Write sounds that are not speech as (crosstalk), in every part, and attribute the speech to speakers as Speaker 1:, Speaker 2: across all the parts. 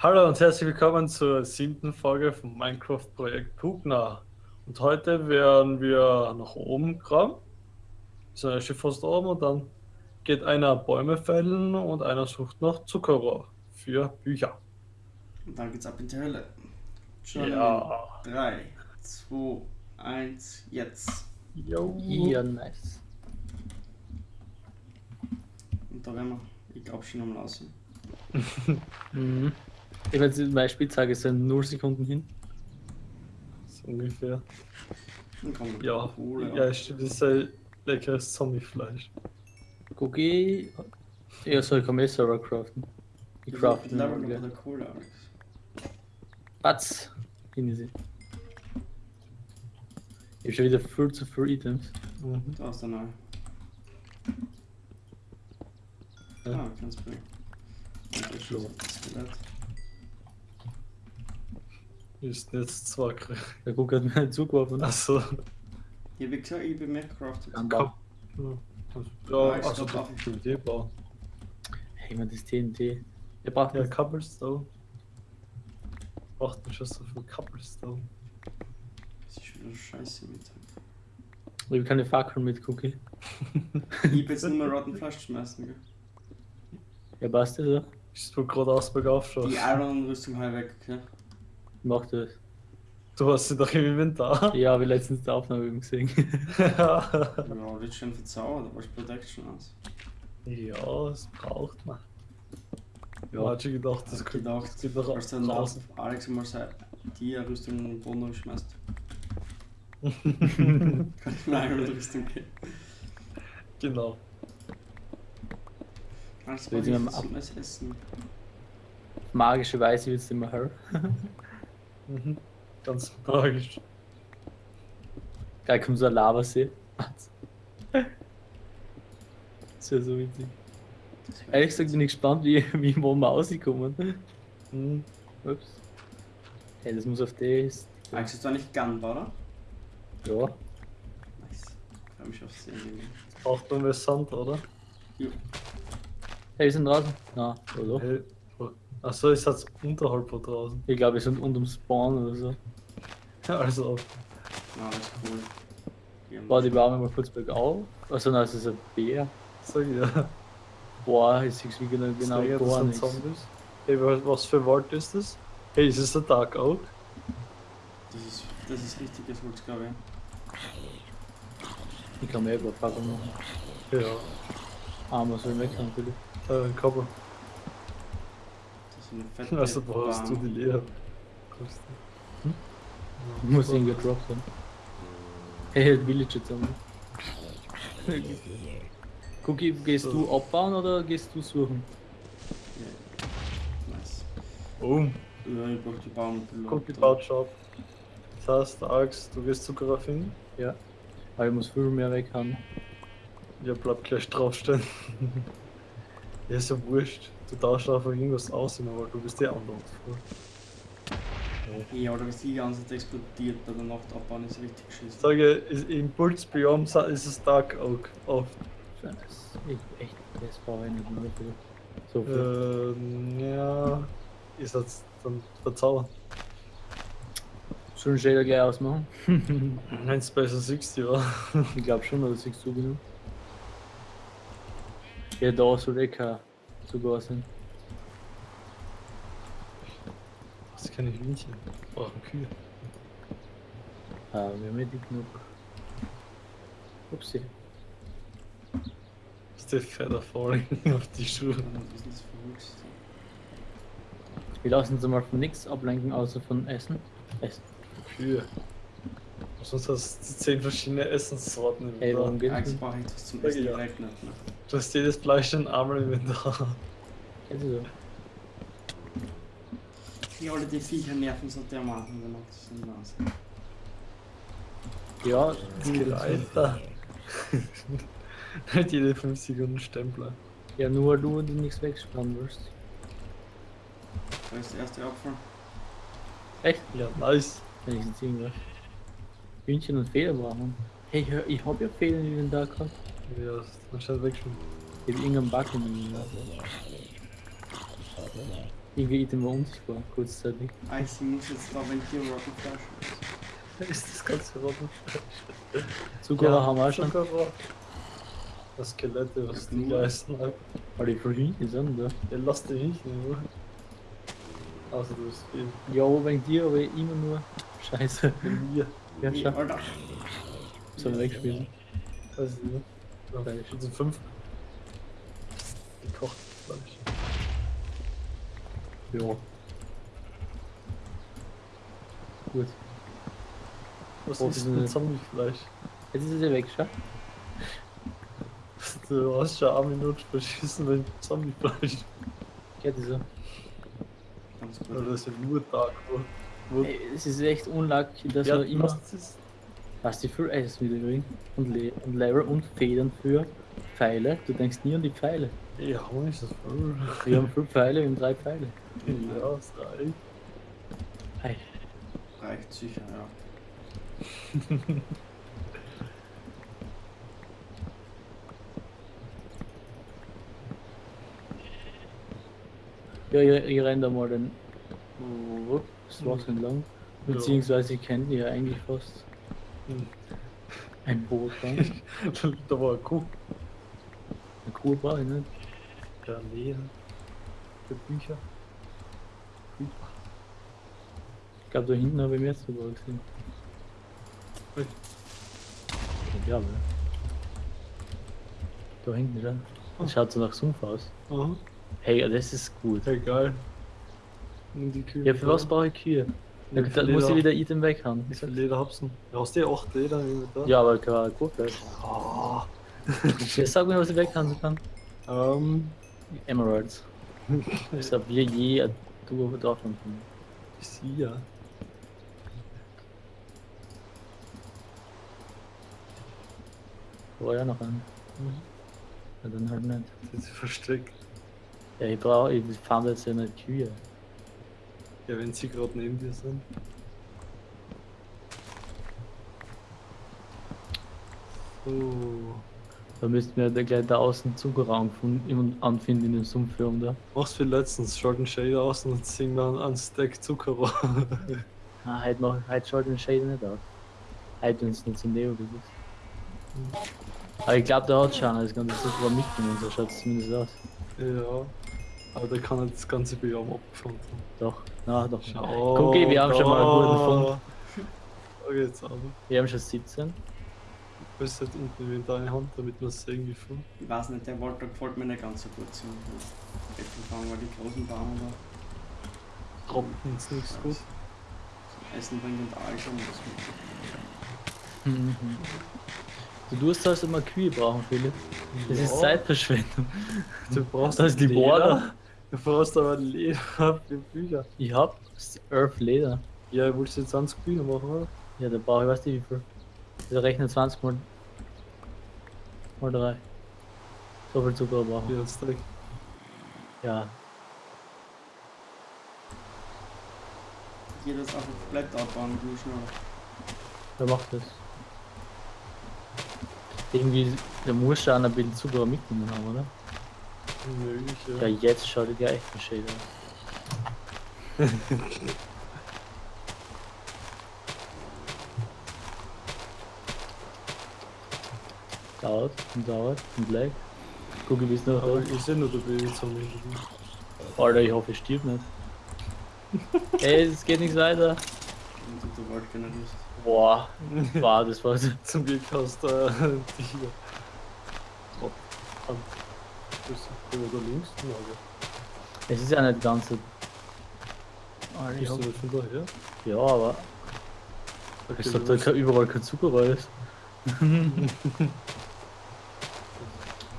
Speaker 1: Hallo und herzlich willkommen zur siebten Folge vom Minecraft-Projekt Pugna. Und heute werden wir nach oben graben. Wir sind schon fast oben und dann geht einer Bäume fällen und einer sucht nach Zuckerrohr für Bücher.
Speaker 2: Und dann geht's ab in die Hölle. Schon
Speaker 1: Ja.
Speaker 2: 3, 2, 1, jetzt.
Speaker 1: Jo.
Speaker 3: Ja, nice.
Speaker 2: Und da werden wir, ich glaube, schon am Lausen. (laughs)
Speaker 3: Mhm. Ich weiß, meine Spitzhacke sind 0 Sekunden hin.
Speaker 1: So ungefähr.
Speaker 2: Dann kommt
Speaker 1: Ja, ja, stimmt, das ist ein leckeres Zombiefleisch.
Speaker 3: Cookie. Ja, soll ich kann eh selber craften. Ich
Speaker 2: Ich
Speaker 3: crafte
Speaker 2: glaube,
Speaker 3: noch gleich.
Speaker 2: der Kohle, Alex.
Speaker 3: Batz. Hin ist sie. Ich hab schon wieder viel zu viel Items.
Speaker 1: Mhm.
Speaker 2: Da ist der neue.
Speaker 1: Ja.
Speaker 2: Ah, ganz das
Speaker 1: So.
Speaker 2: Skelett.
Speaker 1: Ist jetzt zwar
Speaker 3: Der Cook hat mir einen zugeworfen.
Speaker 1: Also,
Speaker 2: Ich hab gesagt, ich bin mehr gecraftet.
Speaker 3: Am
Speaker 1: Komm.
Speaker 3: Bau.
Speaker 1: ja,
Speaker 2: Ja, ich
Speaker 1: also
Speaker 2: auch.
Speaker 1: das TNT bauen.
Speaker 3: Hey, man, das TNT. Der braucht
Speaker 1: Ja,
Speaker 3: ja.
Speaker 1: Cobblestone. Braucht man schon so viel Cobblestone.
Speaker 2: Das ist wieder scheiße mit.
Speaker 3: Ich hab keine Fackeln mit Cookie.
Speaker 2: Ich hab jetzt nur mal Rotten Fleisch schmeißen, gell?
Speaker 3: Ja, passt das so?
Speaker 1: Ich will gerade aus bergauf
Speaker 2: Die
Speaker 1: schauen.
Speaker 2: Iron-Rüstung halt weg, okay?
Speaker 3: Mach das.
Speaker 1: Du hast sie doch im Inventar.
Speaker 3: Ja, habe ich letztens die Aufnahme übrigens gesehen. (laughs)
Speaker 2: Ja, wird schon verzaubert, aber ich Protection aus.
Speaker 1: ja, das braucht man. Ja, hat schon gedacht, das
Speaker 2: Ich
Speaker 1: könnte
Speaker 2: gedacht,
Speaker 1: das doch
Speaker 2: Als dann
Speaker 1: draußen.
Speaker 2: Alex mal sei- die Rüstung in den Boden schmeißt.
Speaker 1: genau. (laughs)
Speaker 2: Kann ich mir eine Rüstung geben. Also,
Speaker 3: Will
Speaker 2: was
Speaker 3: ab-
Speaker 2: alles essen?
Speaker 3: Magischerweise wird es immer hell. (laughs)
Speaker 1: Mhm. Ganz magisch.
Speaker 3: Geil, kommt so ein Lavasee. Das wäre so witzig. Ehrlich gesagt bin ich gespannt, wie, wie wo wir rauskommen.
Speaker 1: Mhm.
Speaker 3: Ups. Hey, das muss auf das.
Speaker 2: Alex ist da nicht Gunpowder? oder?
Speaker 3: Ja.
Speaker 2: Nice. Ich freue mich aufs Sehen.
Speaker 1: Braucht man mehr Sand, oder?
Speaker 2: Jo.
Speaker 3: Hey, wir sind draußen. Na, oder?
Speaker 1: Hey. Achso, ist jetzt unterhalb von draußen.
Speaker 3: Ich glaube, wir sind unterm Spawn oder so. (laughs)
Speaker 1: Also,
Speaker 2: Ja, das ist cool. Wir haben-
Speaker 3: Warte, die bauen wir mal kurz bergauf. Also, nein, es ist ein Bär.
Speaker 1: sag ich ja.
Speaker 3: Boah, ich sehe wie genau, genau
Speaker 1: Sag ja, das
Speaker 3: gar nichts.
Speaker 1: Zombies. Hey, was für Wald ist das? Hey, ist es der Dark Oak?
Speaker 2: Das ist, das ist richtiges Holz, glaube ich.
Speaker 3: Ich kann mir über Fackel machen.
Speaker 1: Ja.
Speaker 3: Ah, man soll weg natürlich.
Speaker 1: Äh, ein
Speaker 2: Ist eine fette
Speaker 1: Also brauchst du
Speaker 2: Bahn.
Speaker 1: die Lehre.
Speaker 3: Hm? Ich muss ihn gedroppt haben. Hey, halt Villager zusammen. (laughs) Cookie, gehst
Speaker 1: So.
Speaker 3: du abbauen oder gehst du suchen?
Speaker 2: Ja. Nice.
Speaker 1: Boom.
Speaker 2: Ja, ich brauche die Baum.
Speaker 1: Guck, die baut schon ab. Das heißt, Alex, du wirst Zucker finden?
Speaker 3: Ja. Aber ich muss viel mehr weg haben.
Speaker 1: Ja, bleib gleich draufstehen. (laughs) ja, ist ja wurscht. Du tauschst einfach irgendwas aus, aber du bist der andere.
Speaker 2: Ja, oder ist die ganze Zeit explodiert bei der Nacht abbauen, ist richtig
Speaker 1: Ich
Speaker 2: geschissen.
Speaker 1: sage, ist- im Pulsbiom sa- ist es Dark Oak oft.
Speaker 3: Scheiße. Ich echt, das brauche ich nicht mehr viel. So viel.
Speaker 1: Ähm, ja, ist jetzt dann verzaubern.
Speaker 3: Wir Shader gleich ausmachen? (laughs)
Speaker 1: Wenn es besser 60 war.
Speaker 3: ich glaube schon, siehst du genug? Ja, da soll eh kein sogar sein.
Speaker 1: Das kann ich Hühnchen. Brauchen Kühe.
Speaker 3: Ah, wir haben nicht genug. Upsi.
Speaker 1: Ist der Feather falling (laughs) auf die Schuhe.
Speaker 2: Ist?
Speaker 3: Wir lassen uns mal von nichts ablenken, außer von Essen. Essen.
Speaker 1: Kühe. Sonst hast du 10 verschiedene Essenssorten im
Speaker 3: Ey, warum
Speaker 1: Inventar.
Speaker 2: Eigentlich brauche ich etwas zum
Speaker 1: Ja,
Speaker 2: Essen
Speaker 1: ja.
Speaker 2: direkt nicht. Ne?
Speaker 1: Du hast jedes Fleisch in einmal im Inventar.
Speaker 3: Du so?
Speaker 2: Die alle die Viecher nerven so dermaßen, wenn das sind Wahnsinn.
Speaker 3: Ja,
Speaker 1: Das geht weiter. Nicht jede 5 Sekunden Stempler.
Speaker 3: ja, nur du, die nichts wegspannen willst.
Speaker 2: Da ist der erste Apfel.
Speaker 3: Echt?
Speaker 1: Ja, nice.
Speaker 3: Wenigstens irgendwas. Hühnchen und Feder brauchen. Hey, hör, ich hab ja Federn in den Tag gehabt.
Speaker 1: Ja, das ist anscheinend weg schon.
Speaker 3: Ich hab irgendeinen Bug in mir. Irgendwie Item war unsichtbar, kurzzeitig.
Speaker 2: Ah, ich muss jetzt da, wenn hier Rocket Flash ist.
Speaker 1: Ist das ganze Rotten?
Speaker 3: Zuckerrohr haben wir schon.
Speaker 1: Zuckerrohr. Das Skelette, was die leisten.
Speaker 3: Aber die Verhüten sind da.
Speaker 1: Ja, lass dich nicht nur. Also du bist viel.
Speaker 3: Ja, wegen dir, aber immer nur. Scheiße.
Speaker 1: Mir.
Speaker 3: Ja.
Speaker 2: Alter.
Speaker 3: Sollen wir wegspielen?
Speaker 1: Weiß ich nicht. Ja,
Speaker 3: Fleisch.
Speaker 1: das sind fünf. Gekocht Fleisch.
Speaker 3: Ja. Gut.
Speaker 1: Was
Speaker 3: Oh,
Speaker 1: ist denn Zombiefleisch?
Speaker 3: Jetzt ist es ja weg, schau. (laughs)
Speaker 1: Du hast schon eine Minute verschissen mit Zombiefleisch.
Speaker 3: Ja, dieser.
Speaker 2: Ganz
Speaker 1: Oder
Speaker 2: gut.
Speaker 1: das ist ja nur Dark World. Wo-
Speaker 3: Ey, es ist echt unlucky, dass
Speaker 1: Ja,
Speaker 3: man immer.
Speaker 1: was ist
Speaker 3: Hast du für Eis wieder kriegen und, Le und Level und Federn für Pfeile. Du denkst nie an die Pfeile.
Speaker 1: Ja, man ist das voll.
Speaker 3: Wir haben fünf Pfeile, wir haben drei Pfeile.
Speaker 1: Ja, das reicht.
Speaker 3: Ei.
Speaker 2: Reicht sicher, ja. (laughs)
Speaker 3: Ja, ihr, ihr rennt da mal den Wupp, Straße entlang.
Speaker 1: Ja.
Speaker 3: Beziehungsweise ihr kennt die ja eigentlich fast.
Speaker 1: Hm.
Speaker 3: Ein Boot (laughs)
Speaker 1: da war eine Kuh.
Speaker 3: Eine Kuh brauche ich nicht.
Speaker 1: Ja, nee. Für Bücher.
Speaker 3: Ich glaube, da hinten habe ich mehr sogar gesehen. Ich ja. Da hinten, ja. Das schaut so nach Sumpf aus.
Speaker 1: Aha.
Speaker 3: Hey, das ist gut.
Speaker 1: Ja, geil. Nimm die Kühe.
Speaker 3: Ja, für was brauche ich Kühe?
Speaker 1: Ja,
Speaker 3: Da, da muss ich wieder Item weghauen.
Speaker 1: Wie viel Leder hab's denn? Ja, hast du 8 Leder Inventar?
Speaker 3: Ja, aber keine Kurve.
Speaker 1: Oh.
Speaker 3: Jetzt sag mir, was ich weghauen kann.
Speaker 1: Ähm.
Speaker 3: Emeralds. Ich hab wir je ein Duo davon.
Speaker 1: Ich sehe ja.
Speaker 3: War ja noch ein. Ja, dann halt nicht.
Speaker 1: Sind sie versteckt.
Speaker 3: Ja, ich brauche, ich fand jetzt ja nicht Kühe.
Speaker 1: Ja, wenn sie gerade neben dir sind. So.
Speaker 3: Da müssten wir da gleich da außen Zuckerraum gefunden- anfinden in dem Sumpfirm da.
Speaker 1: Machst wie letztens, Short and Shade aus und sing dann an Stack Zuckerrohr. (laughs)
Speaker 3: Ah, heute, mach, heute schaut den Shade nicht aus. Heute, wenn es nicht zum Neo ist. Aber ich glaube, der hat schon das ganze Zuckerrohr mitgenommen, so schaut es zumindest aus.
Speaker 1: ja. Aber der kann halt das ganze Biom abgefunden.
Speaker 3: Doch, na doch.
Speaker 1: Schau.
Speaker 3: Guck, wir haben schon mal einen guten Fund.
Speaker 1: Da geht's aber.
Speaker 3: Wir haben schon 17.
Speaker 1: Du bist halt unten in deine Hand, damit man es irgendwie findet.
Speaker 2: Ich weiß nicht, der Walter gefällt mir nicht ganz so gut. So. Äpfelfang war die großen Bauern da.
Speaker 1: Tropfen ist nicht so gut.
Speaker 2: Essen bringt und Alter und das
Speaker 3: Mhm. Du tust also immer Kühe brauchen, Philipp. Das ist
Speaker 1: Ja.
Speaker 3: Zeitverschwendung.
Speaker 1: Du brauchst
Speaker 3: Das ist die
Speaker 1: Leder.
Speaker 3: Border.
Speaker 1: Du brauchst aber Leder für Bücher.
Speaker 3: Ich hab Earth Leder.
Speaker 1: Ja, willst du jetzt 20 Bücher machen, oder?
Speaker 3: Ja, da brauche ich weiß nicht wie viel. Also rechne 20 mal, mal 3. So viel Zucker brauchen.
Speaker 1: Ja, jetzt direkt.
Speaker 3: Ja.
Speaker 2: Geht das einfach komplett abbauen, du schnell.
Speaker 3: Wer macht das? Irgendwie, der muss schon ein bisschen Zucker mitgenommen haben, oder?
Speaker 1: Möglich,
Speaker 3: Ja, jetzt schaut er ja echt ein Shade aus. dauert und dauert und lag. Guck, ich bis noch
Speaker 1: Aber ich sehe nur, du am Ende.
Speaker 3: Alter, ich hoffe, ich stirb nicht. (laughs) Ey, es geht nichts weiter. Boah, wow, das war. (laughs)
Speaker 1: Zum Glück hast du äh, die hier. Oh, oder links? Ja, aber.
Speaker 3: Es ist ja nicht ganz so. Alter, ich hab,
Speaker 1: von daher?
Speaker 3: ja, aber
Speaker 1: Okay,
Speaker 3: ich sag, da kein- überall kein Zucker ist.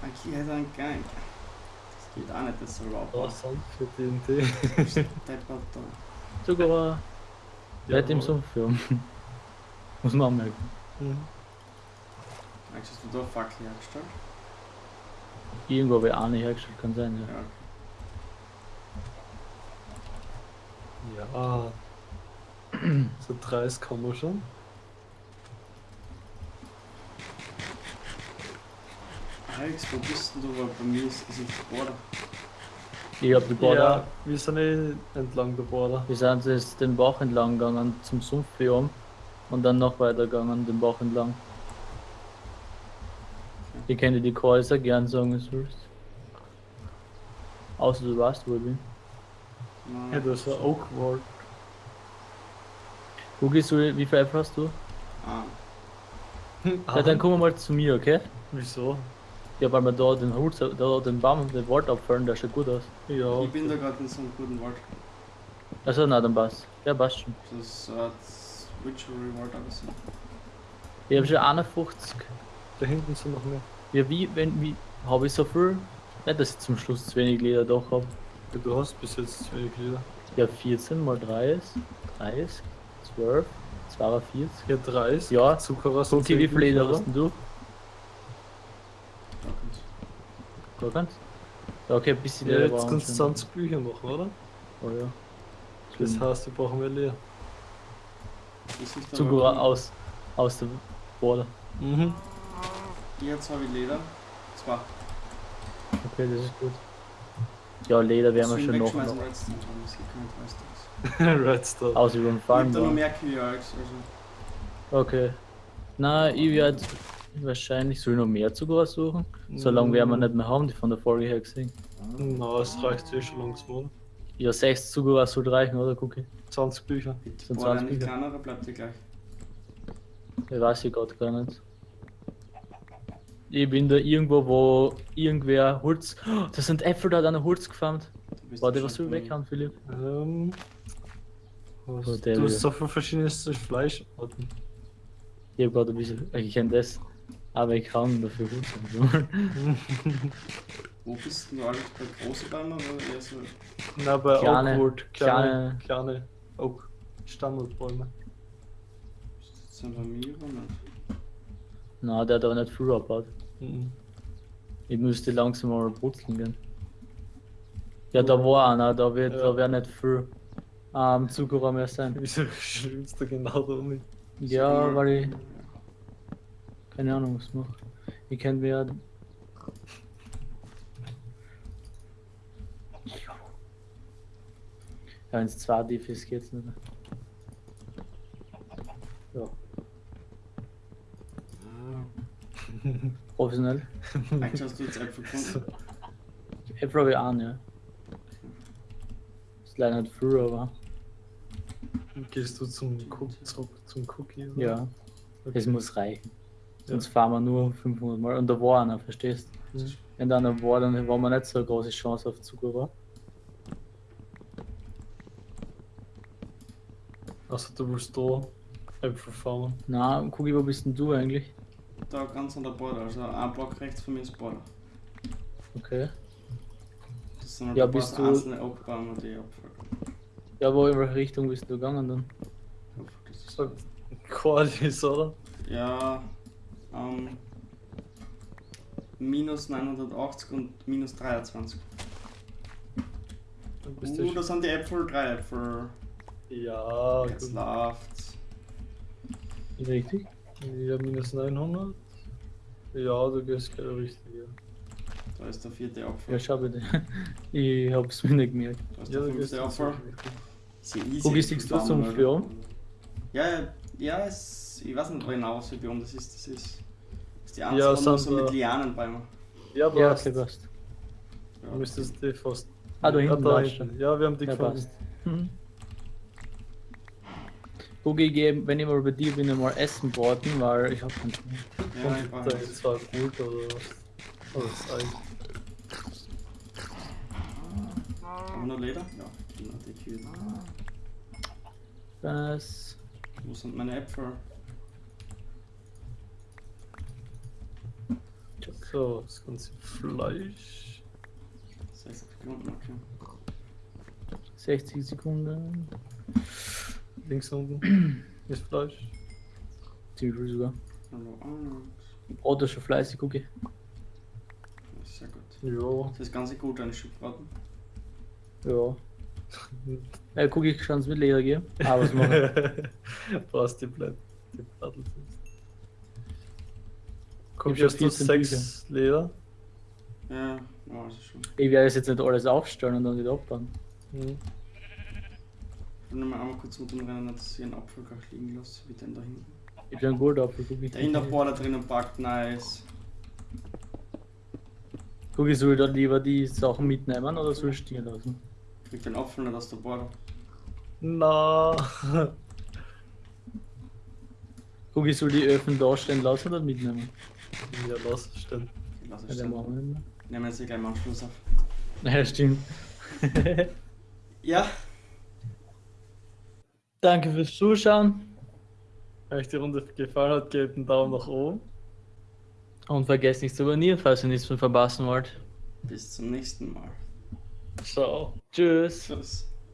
Speaker 2: Okay, er ist ein Gang. Das geht auch nicht, das soll
Speaker 1: Oh,
Speaker 2: abbauen.
Speaker 1: Sand für TNT.
Speaker 3: Zucker
Speaker 1: Ja,
Speaker 3: nicht im
Speaker 1: aber-
Speaker 3: Sumpffirm. Muss man anmerken.
Speaker 1: Mhm.
Speaker 2: Eigentlich hast du da Fackel hergestellt?
Speaker 3: Irgendwo habe ich auch nicht hergestellt, kann sein, ja.
Speaker 2: Ja.
Speaker 1: Ja. (clears throat) So 30 kann man schon.
Speaker 2: Alex, wo bist denn du? Weil bei mir ist das nicht Border.
Speaker 3: Ich hab die Border.
Speaker 1: Ja, wir sind eh entlang der Border.
Speaker 3: Wir sind jetzt den Bach entlang gegangen zum Sumpf hier oben und dann noch weiter gegangen den Bach entlang. Ich kenne die Häuser gern sagen, es willst. Außer du weißt, wo ich bin.
Speaker 2: Nein.
Speaker 1: Ja, das war Oak Ward.
Speaker 3: Wo gehst du, wie viel Äpfel hast du?
Speaker 2: Ah,
Speaker 3: Ja, dann komm mal zu mir, okay?
Speaker 1: Wieso?
Speaker 3: Ja, weil wir da den Holz, da den Baum, den Wald abfallen, der schaut gut aus.
Speaker 1: Ja,
Speaker 2: ich bin da gerade in so einem guten Wald.
Speaker 3: Also, na, dann passt. Ja, passt schon.
Speaker 2: Das ist äh, Witchery Wald aber so.
Speaker 3: Ich habe schon 51.
Speaker 1: da hinten sind noch mehr.
Speaker 3: Ja, wie, wenn, wie, habe ich so viel? Nicht, dass ich zum Schluss zu wenig Leder doch habe.
Speaker 1: Ja, Du hast bis jetzt zu wenig Lieder.
Speaker 3: Ja, 14 mal 3 ist 30, 12, 42.
Speaker 1: Ja, 30.
Speaker 3: Ja,
Speaker 1: Zuckerrost.
Speaker 3: Okay, wie viel Leder hast denn du?
Speaker 2: Da kannst
Speaker 3: Gar keins? Ja, okay, ein bisschen
Speaker 1: Ja,
Speaker 3: Leder
Speaker 1: jetzt kannst du
Speaker 3: wir schon.
Speaker 1: 20 Bücher machen, oder?
Speaker 3: Oh ja.
Speaker 1: Das
Speaker 3: Stimmt.
Speaker 1: heißt, wir brauchen mehr Leder.
Speaker 3: Zucker aus, aus der Border.
Speaker 1: Mhm.
Speaker 2: Jetzt habe ich Leder. Zwei.
Speaker 3: Okay, das ist gut. Ja, Leder werden wir
Speaker 2: Soll
Speaker 3: schon noch. noch.
Speaker 2: Redstone, Redstones. (laughs)
Speaker 1: Redstone.
Speaker 3: Aus über den
Speaker 2: Ich hab
Speaker 3: Farm
Speaker 2: da noch
Speaker 3: da.
Speaker 2: mehr Kühe als, also.
Speaker 3: Okay. Na, ich werde wahrscheinlich soll ich noch mehr Zucker suchen. So lange werden wir nicht mehr haben, die von der Folge her gesehen.
Speaker 1: Na, es reicht eh schon langsam.
Speaker 3: Ja, 6 Zucker sollte reichen, oder Cookie?
Speaker 1: 20 Bücher.
Speaker 3: Sind
Speaker 2: boah,
Speaker 3: 20
Speaker 2: nicht
Speaker 3: Bücher.
Speaker 2: kleiner, oder bleibt ihr gleich?
Speaker 3: Ich weiß ich gerade gar nicht. Ich bin da irgendwo, wo irgendwer Holz. Oh, da sind Äpfel, da hat einer Holz gefarmt.
Speaker 2: Du
Speaker 3: Warte, was ich
Speaker 2: drin.
Speaker 3: weghauen, Philipp?
Speaker 1: Ähm. Was,
Speaker 3: Oh,
Speaker 1: du hast so viel verschiedenes Fleischarten.
Speaker 3: Ich hab gerade ein bisschen. Ich kenne das. Aber ich kann dafür Holz haben.
Speaker 2: Wo bist du alles bei großen Bäumen oder eher so?
Speaker 1: Na, bei
Speaker 3: Kleine-
Speaker 1: Oakwood. Kleine,
Speaker 3: kleine-
Speaker 1: kleine Oak. Standardbäume.
Speaker 2: Sind bei mir oder nicht?
Speaker 3: Na, der hat aber nicht viel abgebaut.
Speaker 1: Mhm.
Speaker 3: Ich müsste langsam mal putzeln gehen. Ja, da war einer, da wird,
Speaker 1: Ja.
Speaker 3: da wird nicht viel ähm, Zucker mehr sein. (laughs)
Speaker 1: Wieso schwimmst du genau da um?
Speaker 3: Ja, weil ich keine Ahnung was mache. Ich kenn mir Ja, wenn es zwei Diff ist, geht's nicht. Ja. Professionell.
Speaker 2: Eigentlich hast du jetzt Äpfel gefunden. (laughs)
Speaker 3: Ich an, ja. Ist leider nicht viel, aber
Speaker 1: Gehst du zum Cook, zurück zum Cookie? oder?
Speaker 3: ja,
Speaker 1: Okay.
Speaker 3: es muss reichen.
Speaker 1: Ja.
Speaker 3: Sonst fahren wir nur 500 Mal. Und da war einer, verstehst
Speaker 1: Mhm.
Speaker 3: Wenn da einer war, dann war man nicht so eine große Chance auf Zucker war.
Speaker 1: Also du willst da Äpfel farmen.
Speaker 3: Na, Kugi, wo bist denn du eigentlich?
Speaker 2: Da ganz an der Border, also ein Block rechts von mir ist Border.
Speaker 3: Okay.
Speaker 2: Das sind halt
Speaker 3: Ja, bist du-
Speaker 2: einzelne Oakbäume, die Apfel.
Speaker 3: Ja, wo in welche Richtung bist du gegangen dann?
Speaker 2: Das ist
Speaker 1: So Quadis, oder?
Speaker 2: Ja, ähm, minus 980 und minus 23.
Speaker 1: Dann bist
Speaker 2: Uh,
Speaker 1: du
Speaker 2: da sind die Äpfel, drei Äpfel.
Speaker 1: Ja,
Speaker 2: Jetzt läuft's.
Speaker 3: Richtig?
Speaker 1: Ja, minus 900. Ja, du gehst genau richtig, ja.
Speaker 2: Da ist der vierte Apfel.
Speaker 3: Ja, schau bitte. (laughs) Ich hab's mir nicht gemerkt.
Speaker 2: Da ist
Speaker 1: Ja,
Speaker 2: der
Speaker 1: du gehst
Speaker 2: fünfte
Speaker 1: richtig.
Speaker 2: Sehr easy.
Speaker 3: Wo gehst du zum Biom?
Speaker 2: Ja, ja, ja, es, ich weiß nicht genau, was für Biom das ist. Das ist, das ist die Anzahl
Speaker 1: Ja,
Speaker 2: ja,
Speaker 1: sind
Speaker 2: so mit
Speaker 1: da-
Speaker 2: Lianenbäumen.
Speaker 1: Ja,
Speaker 3: Ja,
Speaker 1: passt.
Speaker 3: okay, passt.
Speaker 2: Ja,
Speaker 1: Du müsstest die fast.
Speaker 3: Ah, da
Speaker 1: ja,
Speaker 3: hinten
Speaker 1: da hinten.
Speaker 3: du.
Speaker 1: Ja, wir haben die
Speaker 3: Ja,
Speaker 1: gefunden.
Speaker 3: passt. Mhm. Ich geh, wenn ich mal bei dir bin, mal essen warten, weil ich hab Hunger.
Speaker 2: ja, ich war
Speaker 1: Da ist zwar gut, oder was? Oder das Ei.
Speaker 2: Haben wir noch Leder? Ja, genau, die Kühe.
Speaker 3: Was?
Speaker 2: Wo sind meine Äpfel?
Speaker 1: So, das ganze Fleisch.
Speaker 2: 60 Sekunden, okay.
Speaker 3: 60 Sekunden.
Speaker 1: Links unten (clears throat) ist Fleisch.
Speaker 3: Ziemlich viel sogar. Brot ist schon fleißig, Kugi.
Speaker 2: Sehr gut.
Speaker 1: Ja.
Speaker 2: Das ist ganz gut, eine Schubbraten. (laughs) (laughs)
Speaker 3: Ja. Ja, Kugi, kannst mit Leder gehen. Aber was machen?
Speaker 1: Brauchst die Blatt. Die Plattel. Guck,
Speaker 3: hab schon
Speaker 1: hast du
Speaker 3: 14
Speaker 1: sechs Leder?
Speaker 2: Ja, Ja, also schon.
Speaker 3: Ich werde es jetzt nicht alles aufstellen und dann wieder abbauen.
Speaker 1: Hm.
Speaker 2: Ich will nur mal einmal kurz mit dem Rennen, dass ich einen Apfel gleich liegen lasse, wie den da hinten.
Speaker 3: Ich habe einen Goldapfel, guck ich.
Speaker 2: Der in der Border drinnen packt, nice.
Speaker 3: Guck, ich soll da lieber die Sachen mitnehmen oder soll ich stehen lassen?
Speaker 2: Kriegt den Apfel nicht aus der Border.
Speaker 1: Na.
Speaker 3: Guck, ich soll die Öfen da stehen lassen oder mitnehmen?
Speaker 1: ja, lass es stehen.
Speaker 2: Ich
Speaker 3: Ja,
Speaker 2: es stehen.
Speaker 3: machen wir nicht mehr.
Speaker 2: Nehmen wir jetzt hier gleich mal Anschluss auf.
Speaker 3: Ja, stimmt.
Speaker 2: Ja,
Speaker 3: Danke fürs Zuschauen
Speaker 1: Wenn euch die Runde gefallen hat, gebt einen Daumen nach oben.
Speaker 3: und vergesst nicht zu abonnieren, falls ihr nichts mehr verpassen wollt.
Speaker 2: bis zum nächsten Mal.
Speaker 1: Ciao.
Speaker 3: Tschüss.
Speaker 2: Tschüss.